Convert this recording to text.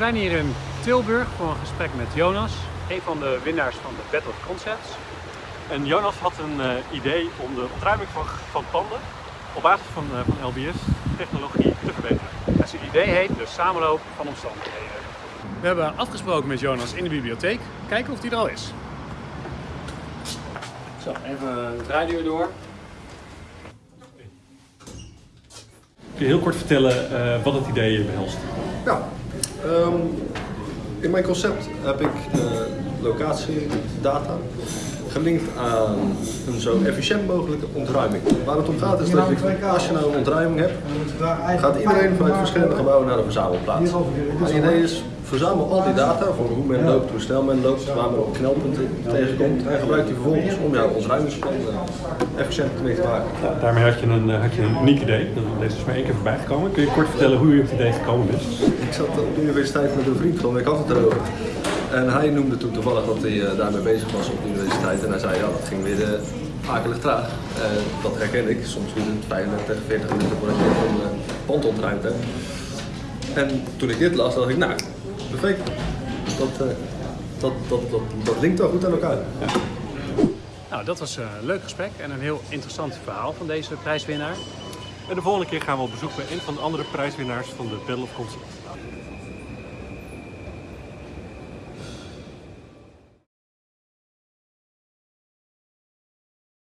zijn hier in Tilburg voor een gesprek met Jonas, een van de winnaars van de Battle of Concepts. En Jonas had een eh, idee om de ontruiming van, van panden op basis van, eh, van LBS technologie te verbeteren. En zijn idee heet de samenloop van omstandigheden. We hebben afgesproken met Jonas in de bibliotheek. Kijken of die er al is. Zo, even het radio door. Kun je heel kort vertellen eh, wat het idee behelst? Ja, ehm, in mijn concept heb ik uh, locatiedata gelinkt aan een zo efficiënt mogelijke ontruiming. Waar het om gaat is dat je, als je nou een ontruiming hebt, gaat iedereen vanuit verschillende gebouwen naar de verzamelplaats. Het idee is, verzamel al die data voor hoe men loopt, hoe snel men loopt, waar men op knelpunten tegenkomt en gebruik die vervolgens om jouw ontruimingsplan efficiënt mee te maken. Ja, daarmee had je, een, had je een uniek idee, dat is maar één keer voorbij gekomen. Kun je kort vertellen hoe je op het idee gekomen bent? Ik zat op de universiteit met een vriend van ik had het erover. En hij noemde toen toevallig dat hij uh, daarmee bezig was op de universiteit. En hij zei, ja, dat ging weer uh, akelig traag. Uh, dat herken ik. Soms duurt het 35, 40 minuten voordat je een pand ontruimd hebt. En toen ik dit las, dacht ik, nou, perfect. Dat, dat, dat, dat, dat linkt wel goed aan elkaar. Ja. Nou, dat was een leuk gesprek en een heel interessant verhaal van deze prijswinnaar. En de volgende keer gaan we op bezoek bij een van de andere prijswinnaars van de Battle of Concepts.